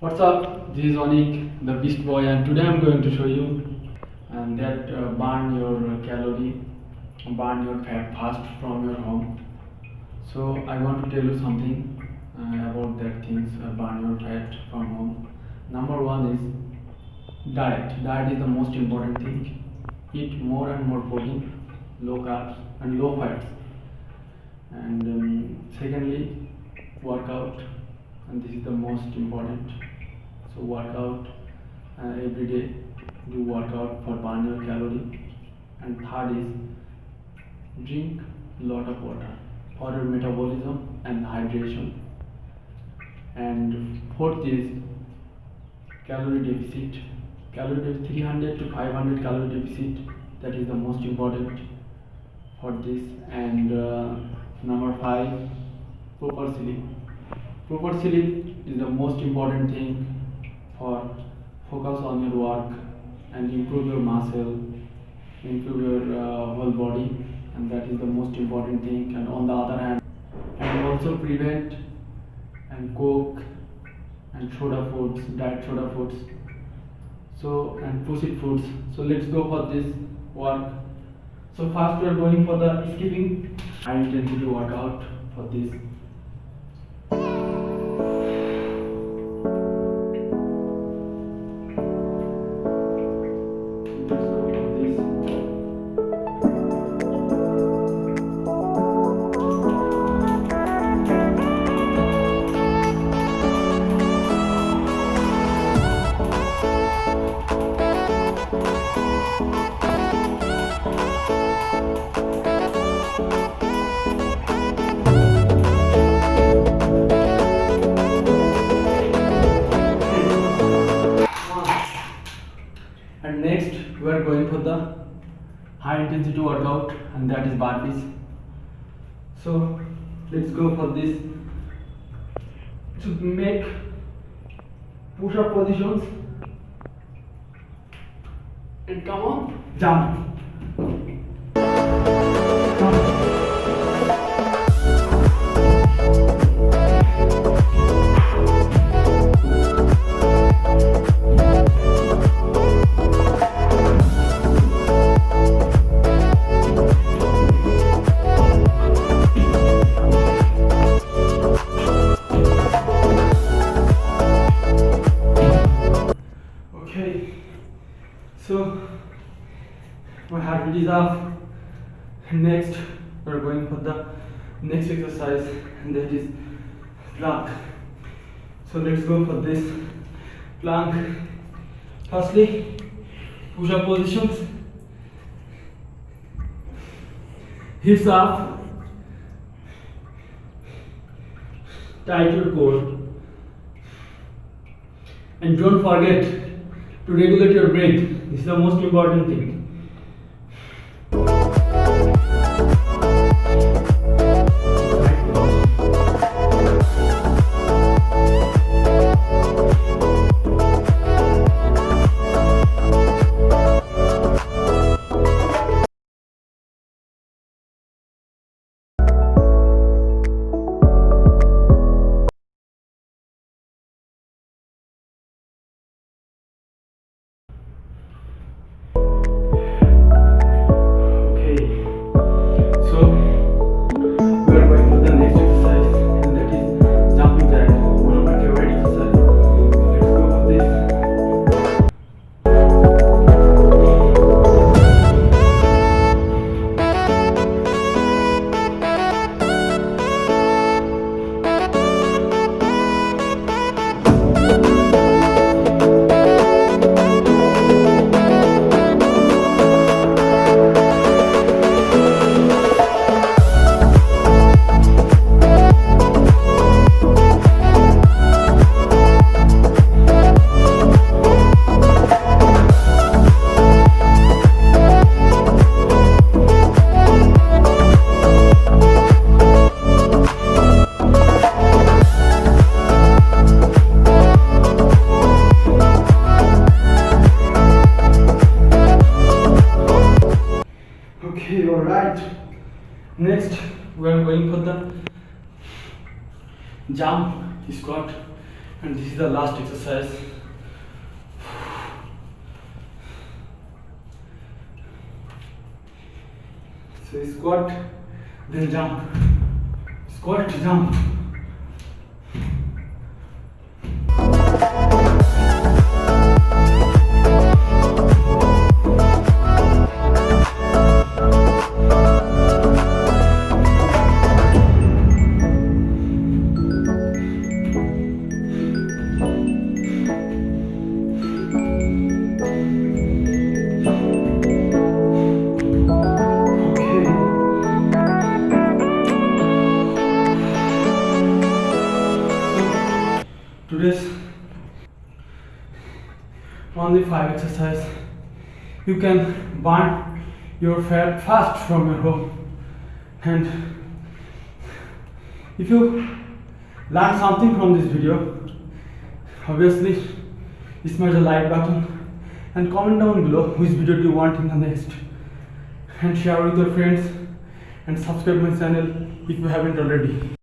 What's up? This is Onik, the Beast Boy, and today I'm going to show you and that uh, burn your calorie, burn your fat fast from your home. So I want to tell you something uh, about that things uh, burn your fat from home. Number one is diet. Diet is the most important thing. Eat more and more protein, low carbs and low fats. And um, secondly, workout, and this is the most important so work out uh, every day do workout for burn your calorie. And third is drink a lot of water for your metabolism and hydration. And fourth is calorie deficit. Calorie deficit 300 to 500 calorie deficit that is the most important for this. And uh, number five proper sleep. Proper sleep is the most important thing for focus on your work and improve your muscle improve your uh, whole body and that is the most important thing. And on the other hand and also prevent and coke and soda foods diet soda foods. So and processed foods. So let's go for this work. So first we are going for the skipping. High intensity workout for this high intensity workout and that is burpees. So let's go for this. To make push up positions and come on jump. Is up. Next, we're going for the next exercise, and that is plank. So let's go for this plank. Firstly, push up positions, hips up, tight your core. And don't forget to regulate your breath. This is the most important thing. Okay, all right. Next, we are going for the jump squat. and this is the last exercise so squat then jump squat jump only five exercise you can burn your fat fast from your home. And if you learn something from this video obviously smash the like button and comment down below which video do you want in the next. And share with your friends and subscribe my channel if you haven't already